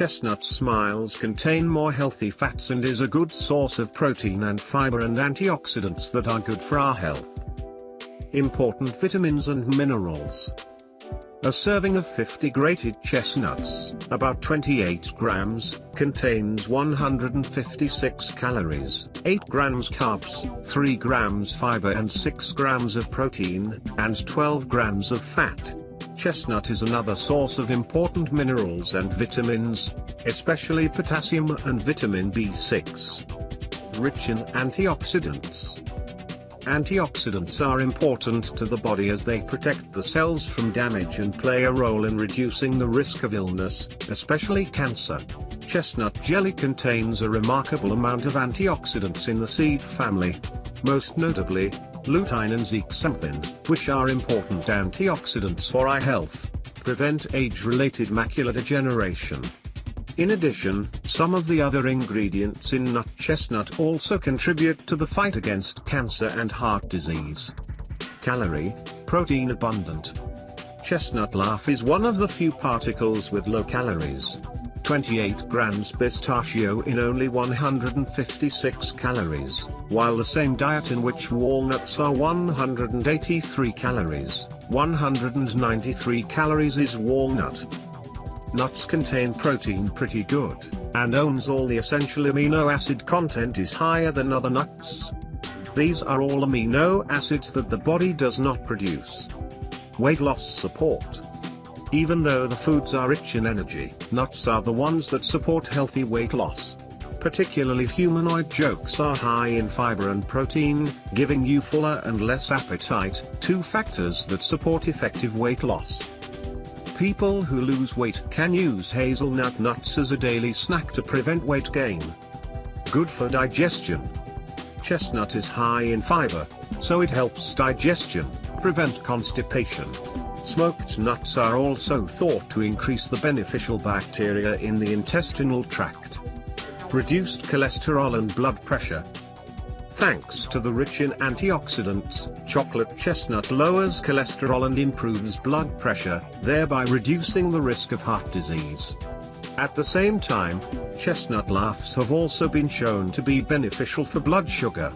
Chestnut smiles contain more healthy fats and is a good source of protein and fiber and antioxidants that are good for our health. Important vitamins and minerals. A serving of 50 grated chestnuts, about 28 grams, contains 156 calories, 8 grams carbs, 3 grams fiber and 6 grams of protein, and 12 grams of fat. Chestnut is another source of important minerals and vitamins, especially potassium and vitamin B6. Rich in antioxidants. Antioxidants are important to the body as they protect the cells from damage and play a role in reducing the risk of illness, especially cancer. Chestnut jelly contains a remarkable amount of antioxidants in the seed family. Most notably, lutein and zeaxanthin, which are important antioxidants for eye health, prevent age-related macular degeneration, in addition, some of the other ingredients in nut chestnut also contribute to the fight against cancer and heart disease. Calorie, protein abundant. Chestnut laugh is one of the few particles with low calories. 28 grams pistachio in only 156 calories, while the same diet in which walnuts are 183 calories, 193 calories is walnut. Nuts contain protein pretty good, and owns all the essential amino acid content is higher than other nuts. These are all amino acids that the body does not produce. Weight loss support. Even though the foods are rich in energy, nuts are the ones that support healthy weight loss. Particularly humanoid jokes are high in fiber and protein, giving you fuller and less appetite, two factors that support effective weight loss. People who lose weight can use hazelnut nuts as a daily snack to prevent weight gain. Good for digestion. Chestnut is high in fiber, so it helps digestion, prevent constipation. Smoked nuts are also thought to increase the beneficial bacteria in the intestinal tract. Reduced cholesterol and blood pressure, Thanks to the rich in antioxidants, chocolate chestnut lowers cholesterol and improves blood pressure, thereby reducing the risk of heart disease. At the same time, chestnut laughs have also been shown to be beneficial for blood sugar.